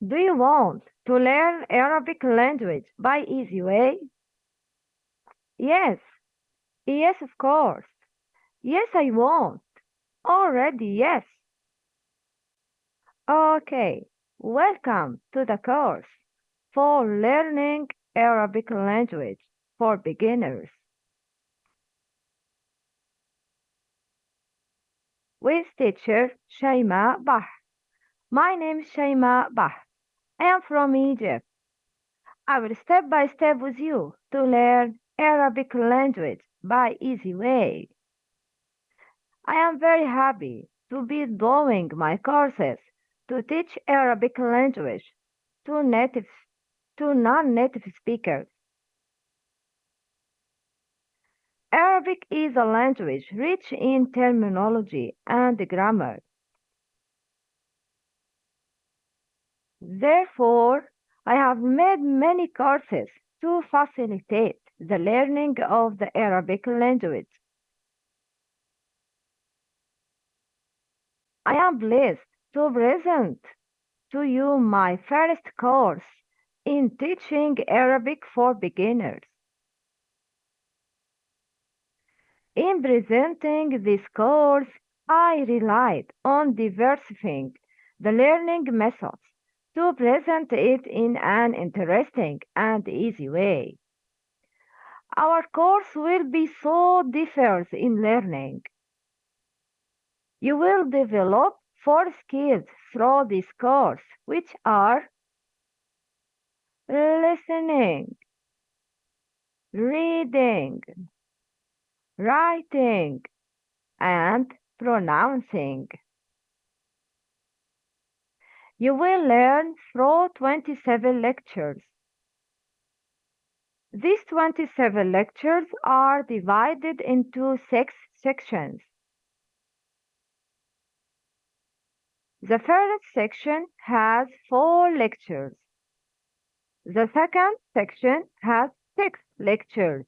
Do you want to learn Arabic language by easy way? Yes, yes, of course. Yes, I want. Already, yes. Okay, welcome to the course for learning Arabic language for beginners. With teacher Shaima Bah. My name is Shaima Bah. I am from Egypt. I will step by step with you to learn Arabic language by easy way. I am very happy to be doing my courses to teach Arabic language to native to non-native speakers. Arabic is a language rich in terminology and grammar. Therefore, I have made many courses to facilitate the learning of the Arabic language. I am pleased to present to you my first course in teaching Arabic for beginners. In presenting this course, I relied on diversifying the learning methods to present it in an interesting and easy way. Our course will be so diverse in learning. You will develop four skills through this course, which are listening, reading, writing, and pronouncing. You will learn through 27 lectures. These 27 lectures are divided into six sections. The first section has four lectures. The second section has six lectures.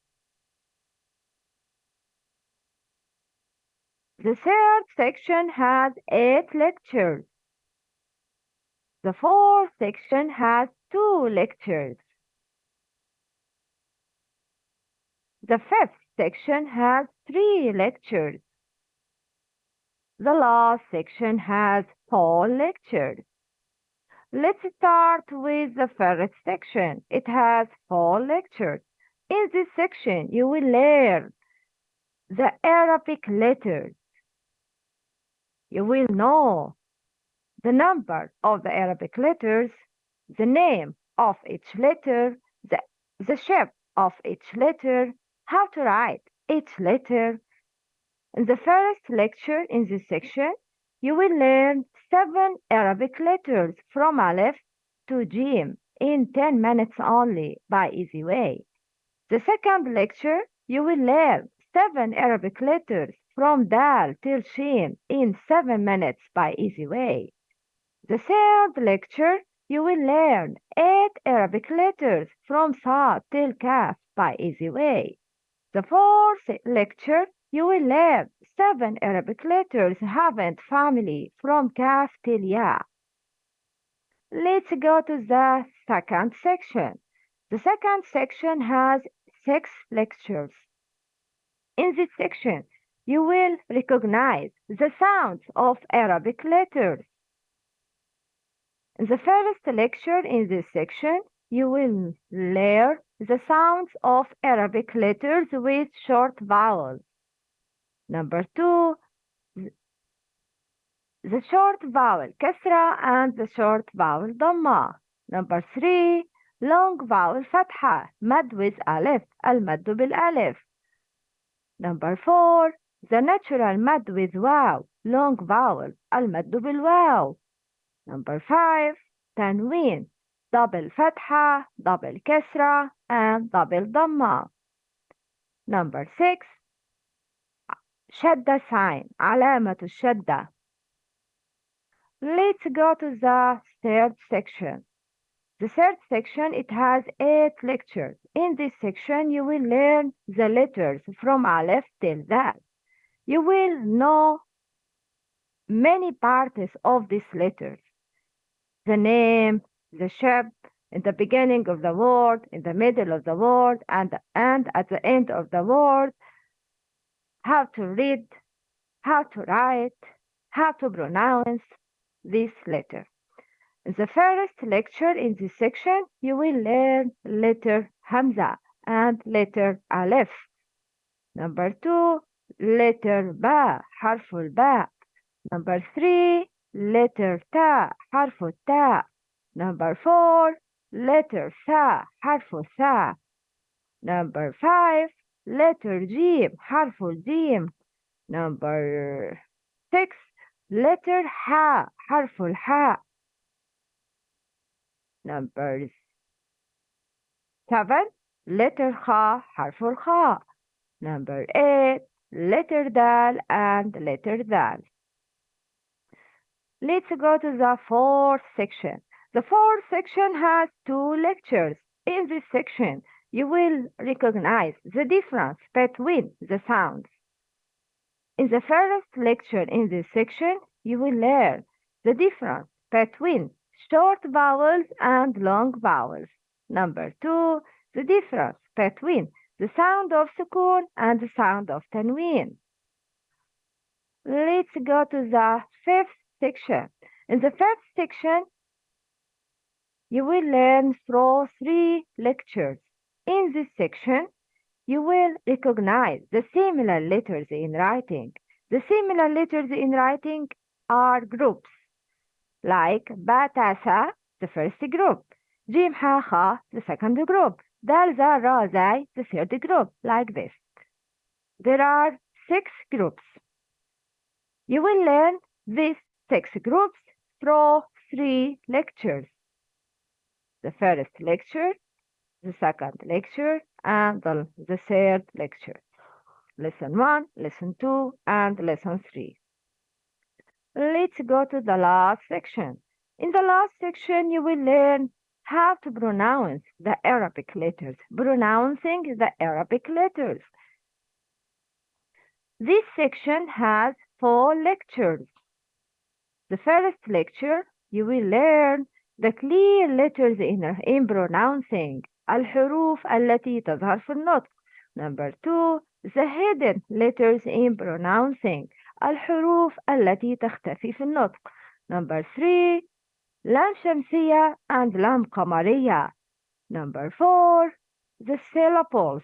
The third section has eight lectures. The fourth section has two lectures. The fifth section has three lectures. The last section has four lectures. Let's start with the first section. It has four lectures. In this section, you will learn the Arabic letters. You will know the number of the Arabic letters, the name of each letter, the, the shape of each letter, how to write each letter. In the first lecture in this section, you will learn seven Arabic letters from Aleph to Jim in 10 minutes only by easy way. The second lecture, you will learn seven Arabic letters from Dal till Shin in 7 minutes by easy way. The third lecture, you will learn eight Arabic letters from Sa till Kaf by easy way. The fourth lecture, you will learn seven Arabic letters having family from Kaf till Ya. Let's go to the second section. The second section has six lectures. In this section, you will recognize the sounds of Arabic letters. In the first lecture in this section, you will learn the sounds of Arabic letters with short vowels. Number two, the short vowel kasra and the short vowel dhamma. Number three, long vowel fatha, mad with alif, al-maddu bil-alif. Number four, the natural mad with waw, long vowel, al-maddu bil-waw. Number five, tanween, double fatha, double kesra, and double dhamma. Number six, shadda sign, alamatu shadda. Let's go to the third section. The third section, it has eight lectures. In this section, you will learn the letters from Aleph till that. You will know many parts of these letters the name, the ship, in the beginning of the world, in the middle of the world, and, and at the end of the world, how to read, how to write, how to pronounce this letter. In the first lecture in this section, you will learn letter Hamza and letter Aleph. Number two, letter Ba, harful Ba. Number three, letter Ta, حرف التاء. Number four, letter Sa, حرف الثاء. Number five, letter Jim, حرف الجيم. Number six, letter Ha, حرف الحاء. Number seven, letter Kha, حرف الخاء. Number eight, letter Dal and letter Dal. Let's go to the fourth section. The fourth section has two lectures. In this section, you will recognize the difference between the sounds. In the first lecture in this section, you will learn the difference between short vowels and long vowels. Number two, the difference between the sound of sukun and the sound of tanween. Let's go to the fifth section. In the first section, you will learn through three lectures. In this section, you will recognize the similar letters in writing. The similar letters in writing are groups, like Batasa, the first group, Jim the second group, Dal the third group, like this. There are six groups. You will learn these six groups through three lectures. The first lecture, the second lecture, and the, the third lecture. Lesson 1, Lesson 2, and Lesson 3. Let's go to the last section. In the last section, you will learn how to pronounce the Arabic letters, pronouncing the Arabic letters. This section has four lectures The first lecture, you will learn the clear letters in, in pronouncing الحروف التي تظهر في النطق. Number two, the hidden letters in pronouncing الحروف التي تختفي في النطق. Number three, لام شمسية and لام قمرية. Number four, the syllables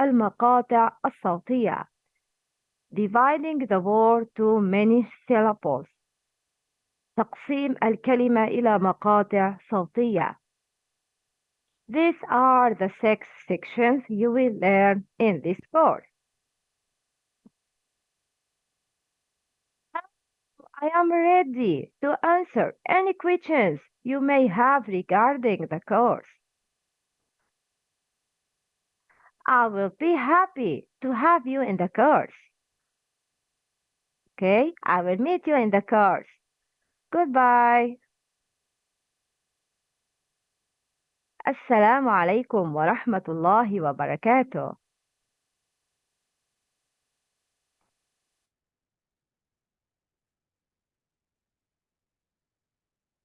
المقاطع الصوتية. Dividing the word to many syllables. تقسيم الكلمة إلى مقاطع صوتية. These are the six sections you will learn in this course. I am ready to answer any questions you may have regarding the course. I will be happy to have you in the course. Okay, I will meet you in the course. Goodbye. السلام عليكم ورحمة الله وبركاته.